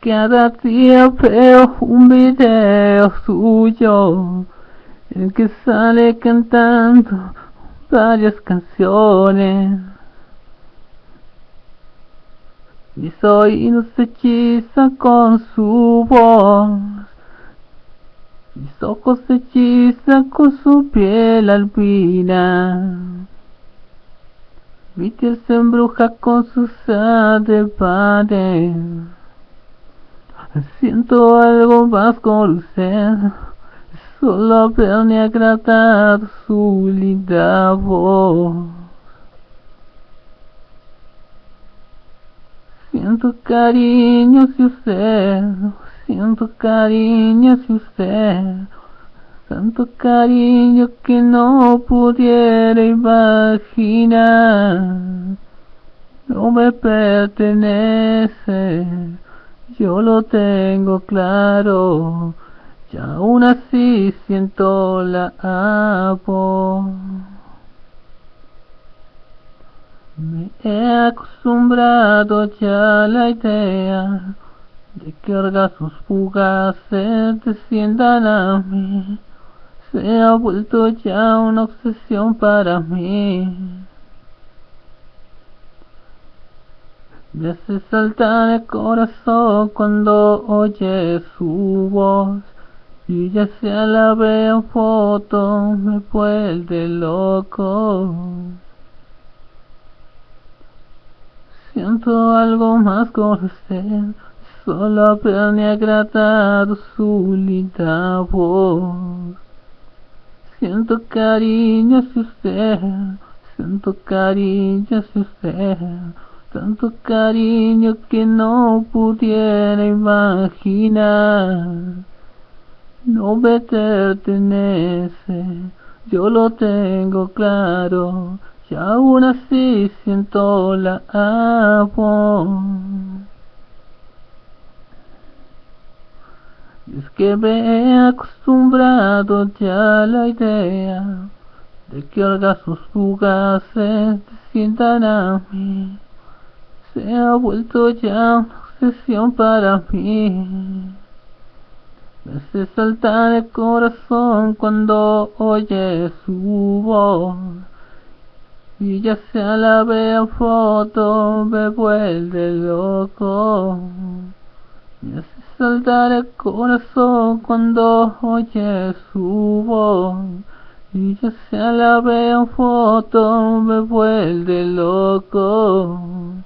Cada día veo un video suyo en el que sale cantando varias canciones. Mis oídos se hechizan con su voz. Mis ojos se hechizan con su piel albina. Mi piel se embruja con sus padre. Siento algo más con usted, solo haberme agradado su linda voz. Siento cariño si usted, siento cariño si usted, tanto cariño que no pudiera imaginar, no me pertenece yo lo tengo claro, y aún así siento la amo. Me he acostumbrado ya a la idea de que orgasmos fugaces desciendan a mí. Se ha vuelto ya una obsesión para mí. Me hace saltar el corazón cuando oye su voz y ya sea la veo foto me vuelve loco. Siento algo más con usted, solo haberme agradado su linda voz. Siento cariño si usted, siento cariño si usted tanto cariño que no pudiera imaginar. No me pertenece, yo lo tengo claro, y aún así siento la amo. es que me he acostumbrado ya a la idea de que orgasmos fugaces sientan a mí se ha vuelto ya una obsesión para mí. Me hace saltar el corazón cuando oye su voz. Y ya sea la vea foto, me vuelve loco. Me hace saltar el corazón cuando oye su voz. Y ya sea la vea foto, me vuelve loco.